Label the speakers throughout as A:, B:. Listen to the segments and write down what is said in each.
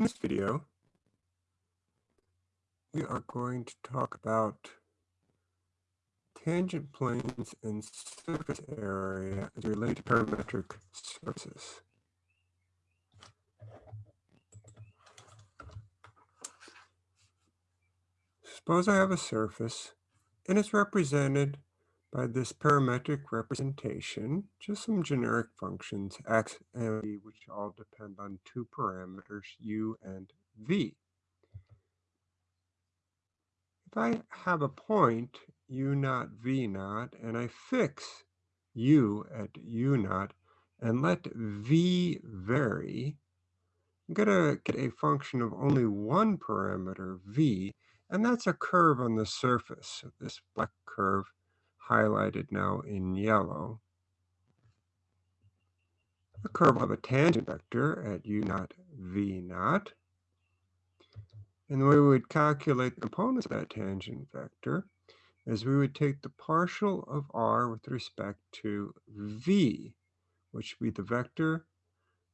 A: In this video, we are going to talk about tangent planes and surface area as related to parametric surfaces. Suppose I have a surface and it's represented by this parametric representation, just some generic functions, x and v, which all depend on two parameters, u and v. If I have a point, u naught, v naught, and I fix u at u naught, and let v vary, I'm going to get a function of only one parameter, v, and that's a curve on the surface. This black curve highlighted now in yellow. The curve of a tangent vector at u naught v naught. And the way we would calculate the components of that tangent vector is we would take the partial of r with respect to v, which would be the vector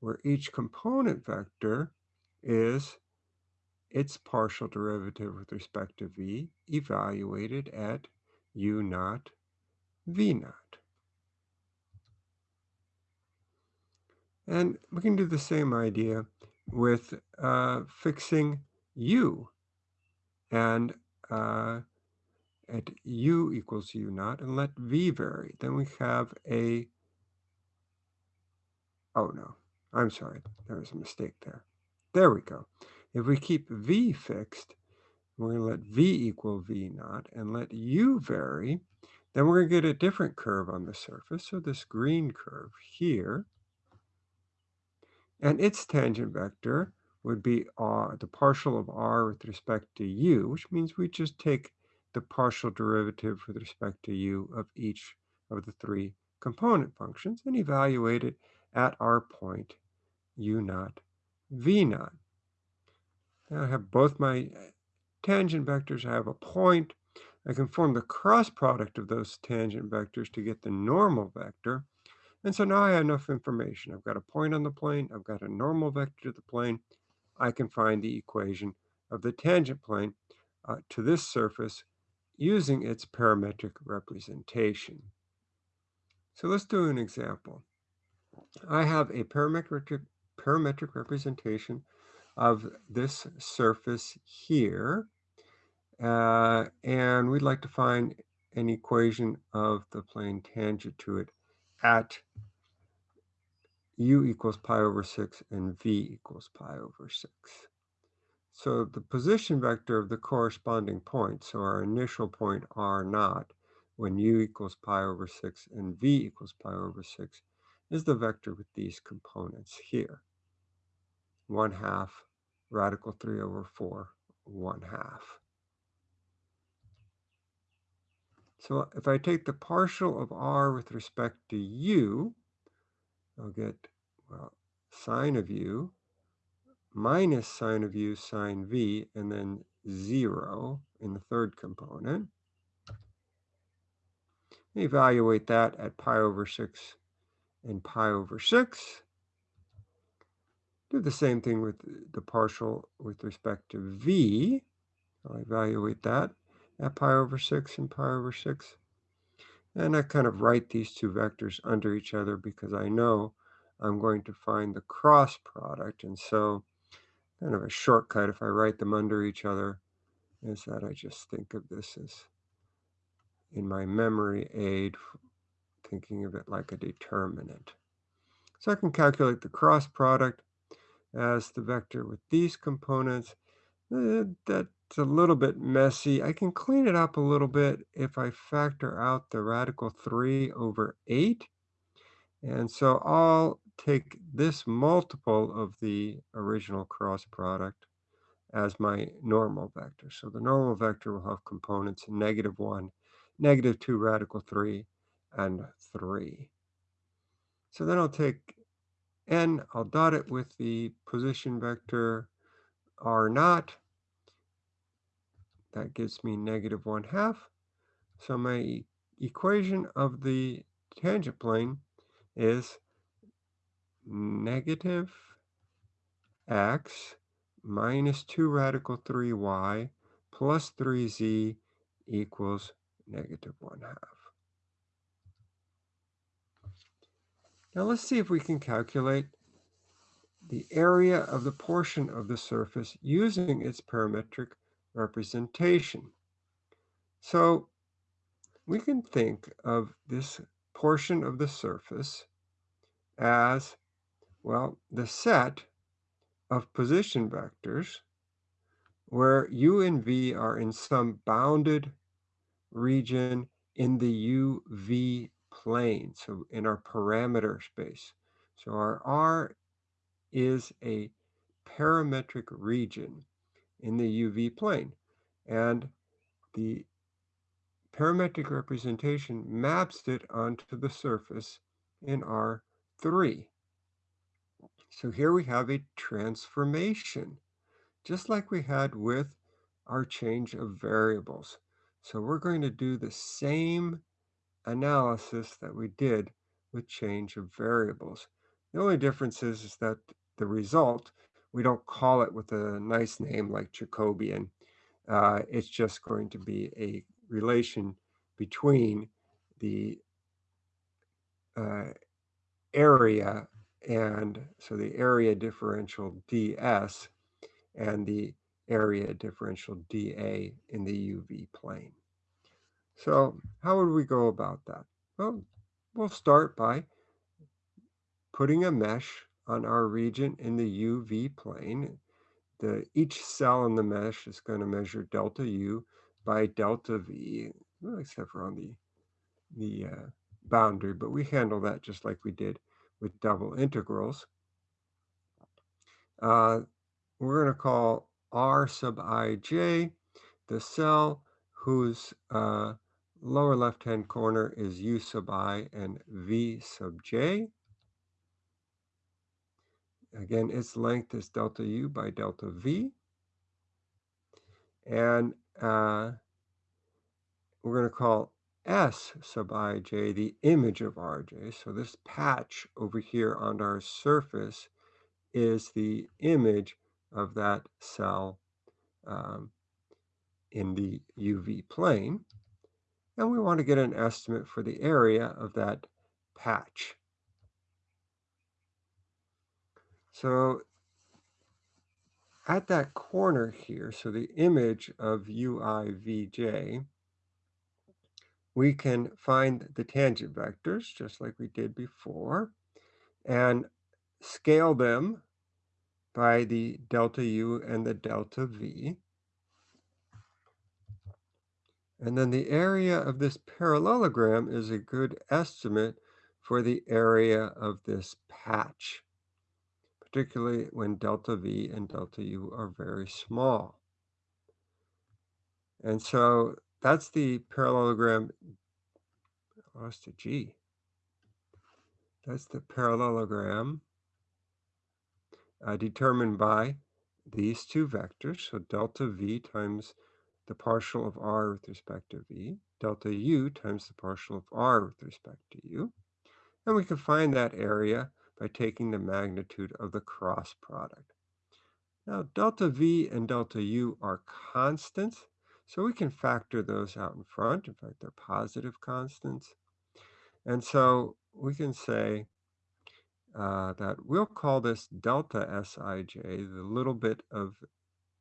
A: where each component vector is its partial derivative with respect to v evaluated at u naught V naught. And we can do the same idea with uh, fixing u and uh, at u equals u naught and let v vary. Then we have a, oh no, I'm sorry, there was a mistake there. There we go. If we keep v fixed, we're going to let v equal v naught and let u vary, then we're going to get a different curve on the surface. So this green curve here, and its tangent vector would be r, the partial of r with respect to u, which means we just take the partial derivative with respect to u of each of the three component functions and evaluate it at our point u naught v naught. Now I have both my uh, tangent vectors. I have a point I can form the cross product of those tangent vectors to get the normal vector. And so now I have enough information. I've got a point on the plane. I've got a normal vector to the plane. I can find the equation of the tangent plane uh, to this surface using its parametric representation. So let's do an example. I have a parametric, parametric representation of this surface here. Uh, and we'd like to find an equation of the plane tangent to it at u equals pi over 6 and v equals pi over 6. So the position vector of the corresponding point, so our initial point r naught, when u equals pi over 6 and v equals pi over 6, is the vector with these components here. 1 half radical 3 over 4, 1 half. So if I take the partial of r with respect to u, I'll get, well, sine of u minus sine of u sine v, and then 0 in the third component. Evaluate that at pi over 6 and pi over 6. Do the same thing with the partial with respect to v. I'll evaluate that at pi over 6 and pi over 6. And I kind of write these two vectors under each other because I know I'm going to find the cross product. And so kind of a shortcut if I write them under each other is that I just think of this as in my memory aid, thinking of it like a determinant. So I can calculate the cross product as the vector with these components. Uh, that a little bit messy. I can clean it up a little bit if I factor out the radical 3 over 8. And so I'll take this multiple of the original cross product as my normal vector. So the normal vector will have components negative 1, negative 2 radical 3, and 3. So then I'll take n, I'll dot it with the position vector r naught, that gives me negative 1 half. So my equation of the tangent plane is negative x minus 2 radical 3y plus 3z equals negative 1 half. Now let's see if we can calculate the area of the portion of the surface using its parametric representation. So we can think of this portion of the surface as, well, the set of position vectors where u and v are in some bounded region in the UV plane, so in our parameter space. So our R is a parametric region in the UV plane. And the parametric representation maps it onto the surface in R3. So here we have a transformation, just like we had with our change of variables. So we're going to do the same analysis that we did with change of variables. The only difference is, is that the result, we don't call it with a nice name like Jacobian. Uh, it's just going to be a relation between the uh, area and so the area differential ds and the area differential dA in the UV plane. So how would we go about that? Well, we'll start by putting a mesh on our region in the UV plane. The, each cell in the mesh is going to measure delta U by delta V, except for on the, the uh, boundary, but we handle that just like we did with double integrals. Uh, we're going to call R sub ij the cell whose uh, lower left-hand corner is U sub i and V sub j. Again, its length is delta U by delta V. And uh, we're going to call S sub ij the image of rj. So this patch over here on our surface is the image of that cell um, in the UV plane. And we want to get an estimate for the area of that patch. So at that corner here, so the image of UIVJ, we can find the tangent vectors, just like we did before, and scale them by the delta U and the delta V. And then the area of this parallelogram is a good estimate for the area of this patch, particularly when delta V and delta U are very small. And so that's the parallelogram, lost a G. That's the parallelogram uh, determined by these two vectors. So delta V times the partial of r with respect to v, delta u times the partial of r with respect to u. And we can find that area by taking the magnitude of the cross product. Now, delta v and delta u are constants, so we can factor those out in front. In fact, they're positive constants. And so we can say uh, that we'll call this delta Sij, the little bit of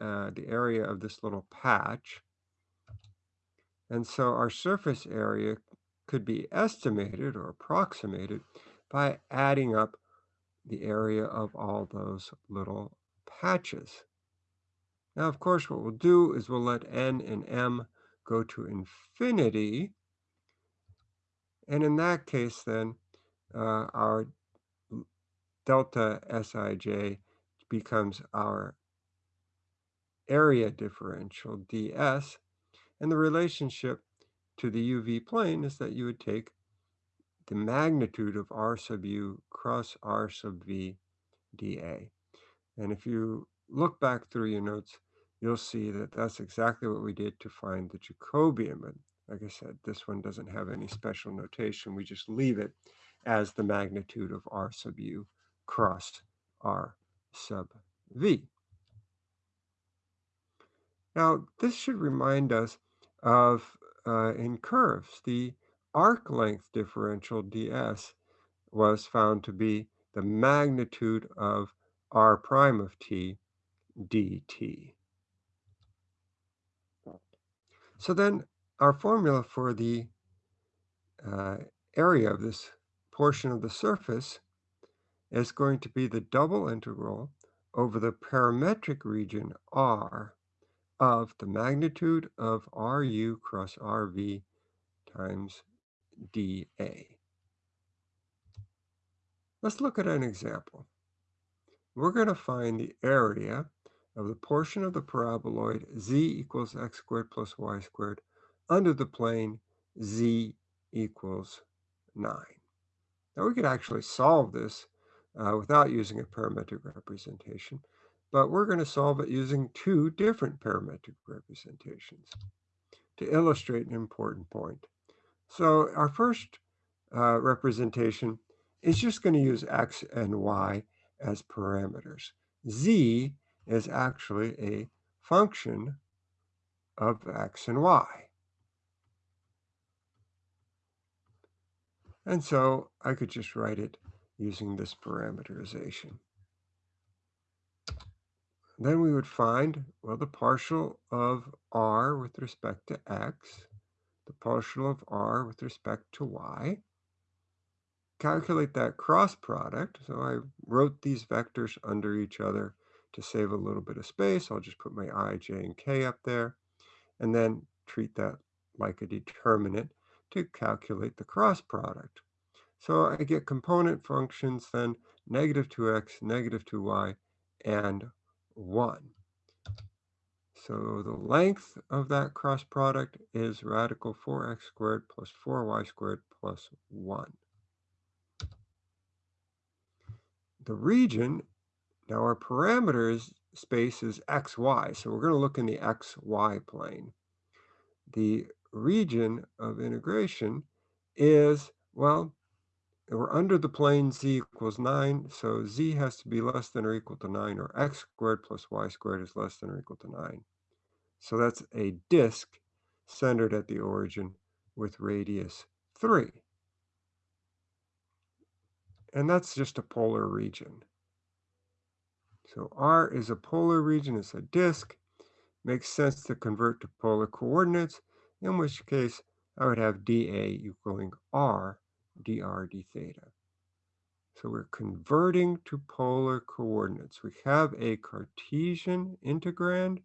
A: uh, the area of this little patch. And so our surface area could be estimated or approximated by adding up the area of all those little patches. Now, of course, what we'll do is we'll let n and m go to infinity. And in that case, then, uh, our delta Sij becomes our area differential ds. And the relationship to the UV plane is that you would take the magnitude of r sub u cross r sub v dA. And if you look back through your notes, you'll see that that's exactly what we did to find the Jacobian. But like I said, this one doesn't have any special notation. We just leave it as the magnitude of r sub u cross r sub v. Now, this should remind us of, uh, in curves, the arc length differential ds was found to be the magnitude of r prime of t dt. So then our formula for the uh, area of this portion of the surface is going to be the double integral over the parametric region R of the magnitude of RU cross RV times dA. Let's look at an example. We're going to find the area of the portion of the paraboloid z equals x squared plus y squared under the plane z equals 9. Now we could actually solve this uh, without using a parametric representation, but we're going to solve it using two different parametric representations to illustrate an important point. So our first uh, representation is just going to use x and y as parameters. z is actually a function of x and y. And so I could just write it using this parameterization. Then we would find, well, the partial of r with respect to x, the partial of r with respect to y. Calculate that cross product. So I wrote these vectors under each other to save a little bit of space. I'll just put my i, j, and k up there, and then treat that like a determinant to calculate the cross product. So I get component functions then negative 2x, negative 2y, and 1. So the length of that cross product is radical 4x squared plus 4y squared plus 1. The region, now our parameters space is xy, so we're going to look in the xy plane. The region of integration is, well, we're under the plane z equals 9, so z has to be less than or equal to 9, or x squared plus y squared is less than or equal to 9. So that's a disk centered at the origin with radius 3. And that's just a polar region. So R is a polar region, it's a disk. Makes sense to convert to polar coordinates, in which case I would have dA equaling R dr d theta. So we're converting to polar coordinates. We have a Cartesian integrand.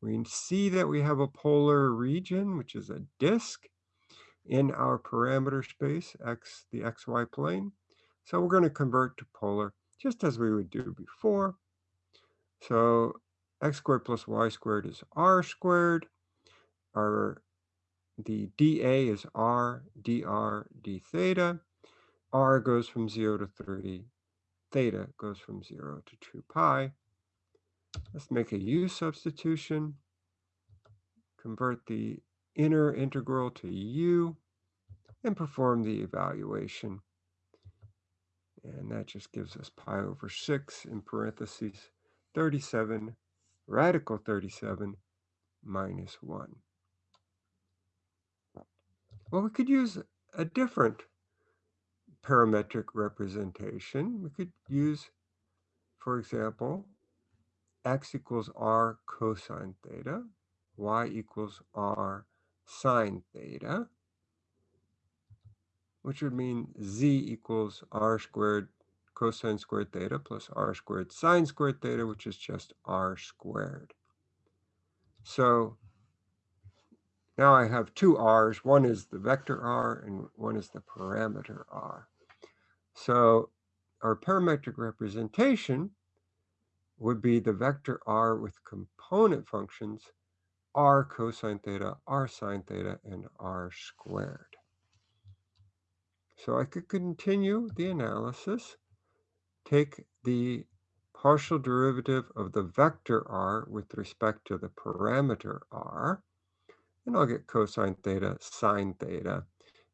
A: We see that we have a polar region, which is a disk in our parameter space, x, the xy plane. So we're going to convert to polar just as we would do before. So x squared plus y squared is r squared. Our the dA is r dr d theta. r goes from 0 to 3. Theta goes from 0 to 2 pi. Let's make a u substitution. Convert the inner integral to u and perform the evaluation. And that just gives us pi over 6 in parentheses 37 radical 37 minus 1. Well, we could use a different parametric representation. We could use, for example, x equals r cosine theta, y equals r sine theta, which would mean z equals r squared cosine squared theta plus r squared sine squared theta, which is just r squared. So now I have two r's. One is the vector r and one is the parameter r. So our parametric representation would be the vector r with component functions r cosine theta, r sine theta, and r squared. So I could continue the analysis, take the partial derivative of the vector r with respect to the parameter r, and I'll get cosine theta, sine theta,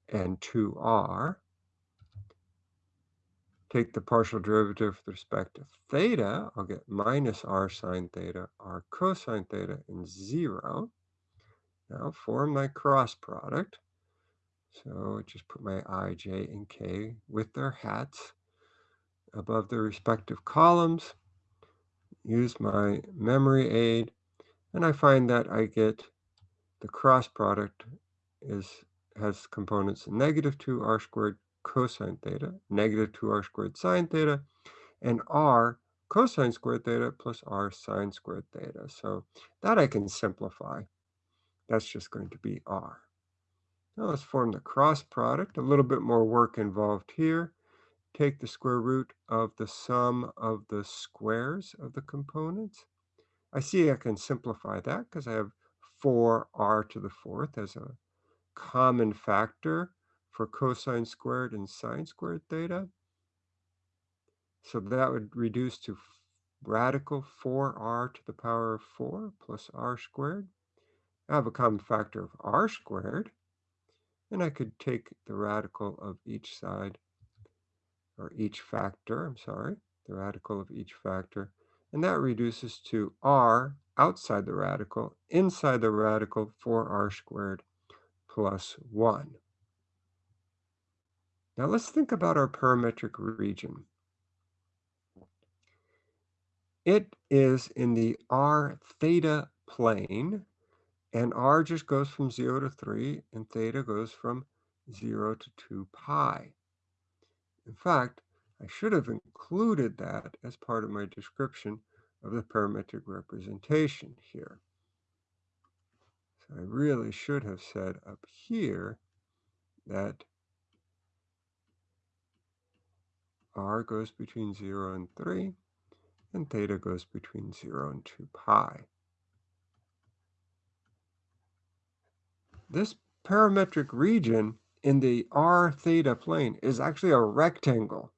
A: and 2r. Take the partial derivative with respect to theta, I'll get minus r sine theta, r cosine theta, and 0. Now form my cross product. So just put my i, j, and k with their hats above their respective columns. Use my memory aid, and I find that I get the cross product is has components negative 2 r squared cosine theta, negative 2r squared sine theta, and r cosine squared theta plus r sine squared theta. So that I can simplify. That's just going to be r. Now let's form the cross product. A little bit more work involved here. Take the square root of the sum of the squares of the components. I see I can simplify that because I have 4r to the fourth as a common factor for cosine squared and sine squared theta. So that would reduce to radical 4r to the power of 4 plus r squared. I have a common factor of r squared, and I could take the radical of each side, or each factor, I'm sorry, the radical of each factor, and that reduces to r outside the radical, inside the radical 4r squared plus 1. Now let's think about our parametric region. It is in the r theta plane, and r just goes from 0 to 3, and theta goes from 0 to 2 pi. In fact, I should have included that as part of my description of the parametric representation here. So I really should have said up here that r goes between 0 and 3, and theta goes between 0 and 2 pi. This parametric region in the r theta plane is actually a rectangle.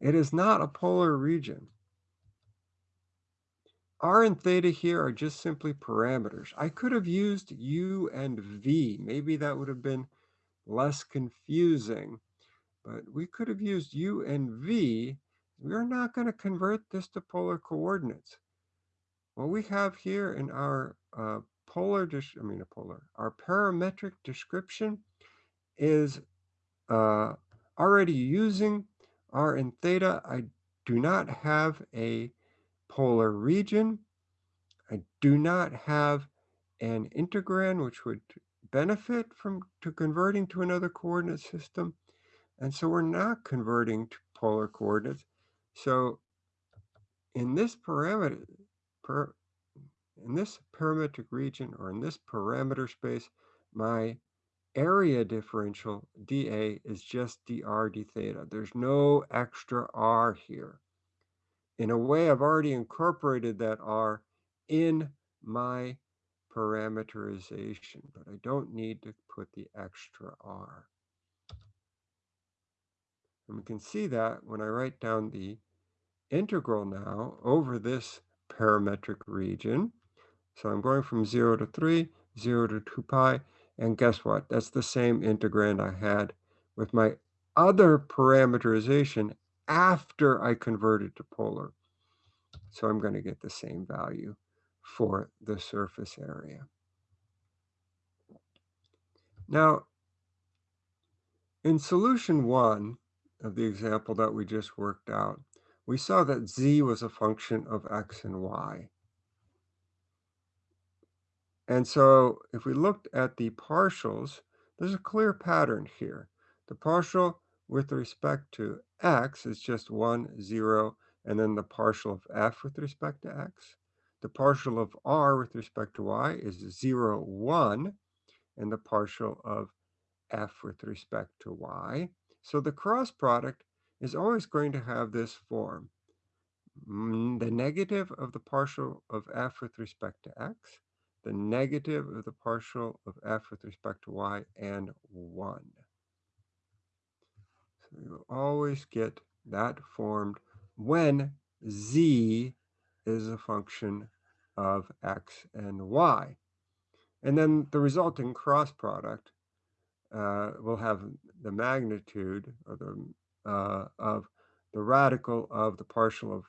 A: It is not a polar region. r and theta here are just simply parameters. I could have used u and v. Maybe that would have been less confusing. But we could have used u and v. We're not going to convert this to polar coordinates. What we have here in our uh, polar, I mean a polar, our parametric description is uh, already using r and theta. I do not have a polar region. I do not have an integrand, which would benefit from to converting to another coordinate system. And so we're not converting to polar coordinates. So in this parameter, per, in this parametric region or in this parameter space, my area differential dA is just dr d theta. There's no extra r here. In a way, I've already incorporated that r in my parameterization, but I don't need to put the extra r. And we can see that when I write down the integral now over this parametric region. So I'm going from 0 to 3, 0 to 2 pi, and guess what? That's the same integrand I had with my other parameterization after I converted to polar. So I'm going to get the same value for the surface area. Now, in solution one, of the example that we just worked out, we saw that z was a function of x and y. And so if we looked at the partials, there's a clear pattern here. The partial with respect to x is just 1, 0, and then the partial of f with respect to x. The partial of r with respect to y is 0, 1, and the partial of f with respect to y so the cross product is always going to have this form. Mm, the negative of the partial of f with respect to x, the negative of the partial of f with respect to y, and 1. So you always get that formed when z is a function of x and y. And then the resulting cross product uh, will have the magnitude or the, uh, of the radical of the partial of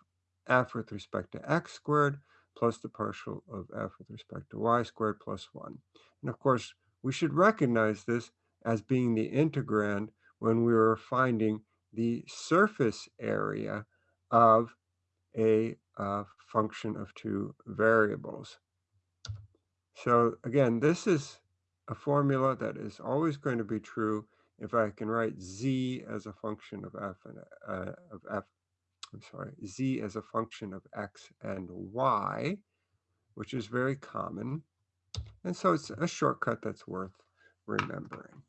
A: f with respect to x squared plus the partial of f with respect to y squared plus 1. And of course, we should recognize this as being the integrand when we were finding the surface area of a uh, function of two variables. So again, this is a formula that is always going to be true if I can write z as a function of f and uh, of f, I'm sorry, z as a function of x and y, which is very common. And so it's a shortcut that's worth remembering.